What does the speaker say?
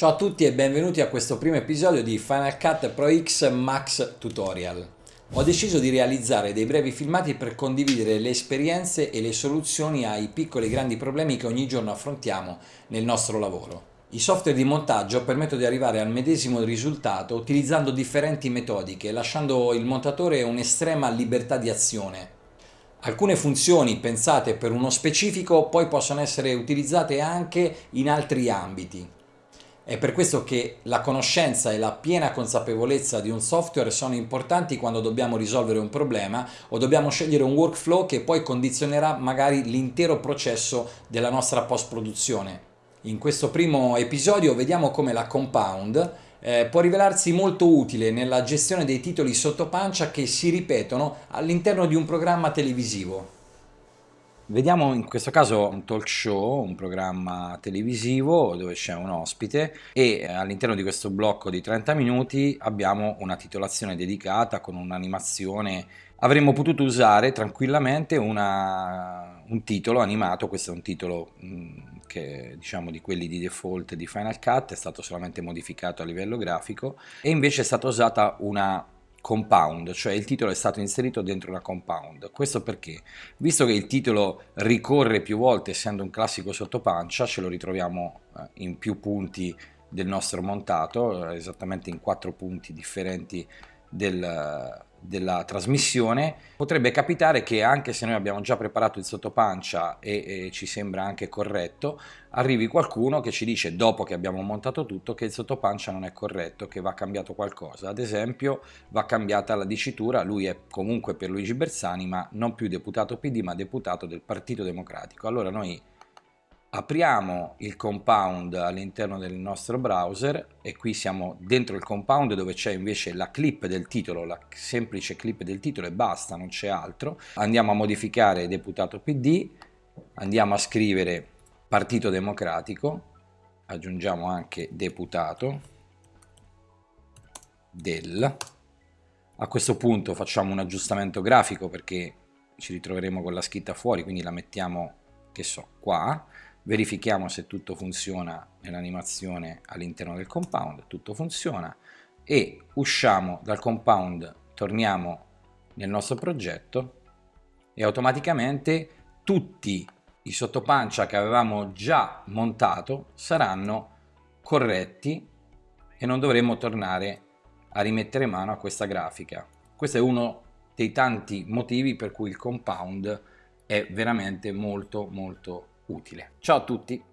Ciao a tutti e benvenuti a questo primo episodio di Final Cut Pro X Max Tutorial. Ho deciso di realizzare dei brevi filmati per condividere le esperienze e le soluzioni ai piccoli e grandi problemi che ogni giorno affrontiamo nel nostro lavoro. I software di montaggio permettono di arrivare al medesimo risultato utilizzando differenti metodiche, lasciando il montatore un'estrema libertà di azione. Alcune funzioni pensate per uno specifico poi possono essere utilizzate anche in altri ambiti. È per questo che la conoscenza e la piena consapevolezza di un software sono importanti quando dobbiamo risolvere un problema o dobbiamo scegliere un workflow che poi condizionerà magari l'intero processo della nostra post-produzione. In questo primo episodio vediamo come la Compound eh, può rivelarsi molto utile nella gestione dei titoli sotto pancia che si ripetono all'interno di un programma televisivo. Vediamo in questo caso un talk show, un programma televisivo dove c'è un ospite e all'interno di questo blocco di 30 minuti abbiamo una titolazione dedicata con un'animazione. Avremmo potuto usare tranquillamente una, un titolo animato, questo è un titolo mh, che diciamo di quelli di default di Final Cut, è stato solamente modificato a livello grafico e invece è stata usata una compound, cioè il titolo è stato inserito dentro una compound. Questo perché? Visto che il titolo ricorre più volte essendo un classico sottopancia, ce lo ritroviamo eh, in più punti del nostro montato, eh, esattamente in quattro punti differenti del, della trasmissione, potrebbe capitare che anche se noi abbiamo già preparato il sottopancia e, e, ci sembra anche corretto, arrivi qualcuno che ci dice dopo che abbiamo montato tutto che il sottopancia non è corretto, che va cambiato qualcosa. Ad esempio va cambiata la dicitura, lui è comunque per Luigi Bersani ma non più deputato PD ma deputato del Partito Democratico. Allora noi apriamo il compound all'interno del nostro browser e qui siamo dentro il compound dove c'è invece la clip del titolo, la semplice clip del titolo e basta, non c'è altro. Andiamo a modificare deputato PD, andiamo a scrivere Partito Democratico, aggiungiamo anche deputato del. A questo punto facciamo un aggiustamento grafico perché ci ritroveremo con la scritta fuori, quindi la mettiamo, che so, qua verifichiamo se tutto funziona nell'animazione all'interno del compound, tutto funziona e usciamo dal compound, torniamo nel nostro progetto e automaticamente tutti i sottopancia che avevamo già montato saranno corretti e non dovremo tornare a rimettere mano a questa grafica. Questo è uno dei tanti motivi per cui il compound è veramente molto molto utile. Ciao a tutti!